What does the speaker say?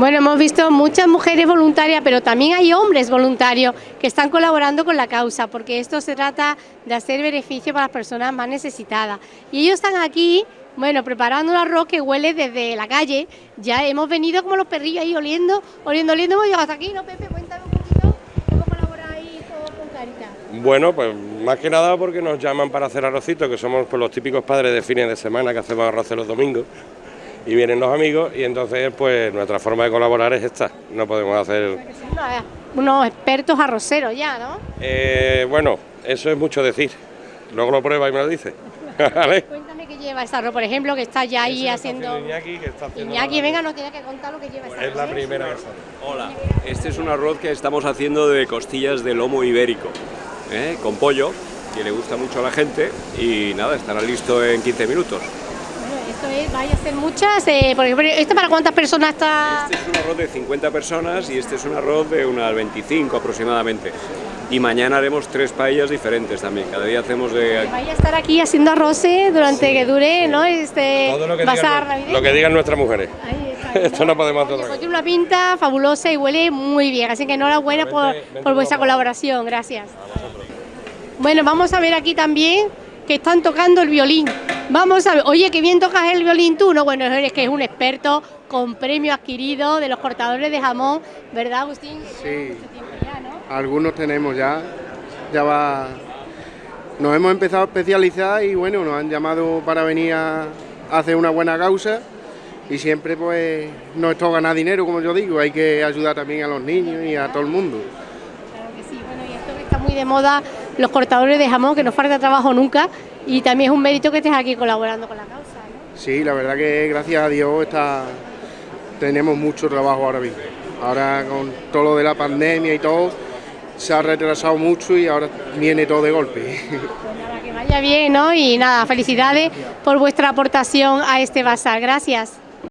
Bueno, hemos visto muchas mujeres voluntarias, pero también hay hombres voluntarios que están colaborando con la causa, porque esto se trata de hacer beneficio para las personas más necesitadas. Y ellos están aquí, bueno, preparando un arroz que huele desde la calle. Ya hemos venido como los perrillos ahí oliendo, oliendo, oliendo, hemos llegado hasta aquí, ¿no, Pepe? Cuéntame un poquito cómo colaboráis con Caritas. Bueno, pues más que nada porque nos llaman para hacer arrocito, que somos pues, los típicos padres de fines de semana que hacemos arroz los domingos y vienen los amigos y entonces pues nuestra forma de colaborar es esta, no podemos hacer... Unos expertos arroceros ya, ¿no? Eh, bueno, eso es mucho decir, luego lo prueba y me lo dice. Cuéntame qué lleva ese arroz, por ejemplo, que está ya ahí haciendo... Iñaki, que está haciendo Iñaki, venga, nos tiene que contar lo que lleva ese arroz. Es la ¿eh? primera vez. Hola, este es un arroz que estamos haciendo de costillas de lomo ibérico, ¿eh? con pollo, que le gusta mucho a la gente y nada, estará listo en 15 minutos. Esto es, vaya a ser muchas, eh, porque ¿esto para cuántas personas está...? Este es un arroz de 50 personas y este es un arroz de unas 25 aproximadamente. Y mañana haremos tres paellas diferentes también, cada día hacemos de... Vaya a estar aquí haciendo arroces durante que dure, ¿no? Este Todo lo que, digan, navideño. lo que digan nuestras mujeres. Ahí está, Esto no podemos hacer pues tiene una pinta fabulosa y huele muy bien, así que enhorabuena por, por vuestra colaboración, gracias. Bueno, vamos a ver aquí también que están tocando el violín. Vamos a ver, oye, qué bien tocas el violín tú, ¿no? Bueno, eres que es un experto con premio adquirido de los cortadores de jamón, ¿verdad, Agustín? Sí. Algunos tenemos ya, ya va... Nos hemos empezado a especializar y bueno, nos han llamado para venir a hacer una buena causa y siempre pues no es todo ganar dinero, como yo digo, hay que ayudar también a los niños y a todo el mundo. Claro que sí, bueno, y esto que está muy de moda, los cortadores de jamón, que no falta trabajo nunca, y también es un mérito que estés aquí colaborando con la causa, ¿no? Sí, la verdad que gracias a Dios está, tenemos mucho trabajo ahora mismo. Ahora con todo lo de la pandemia y todo, se ha retrasado mucho y ahora viene todo de golpe. Pues nada, que vaya bien, ¿no? Y nada, felicidades por vuestra aportación a este bazar. Gracias.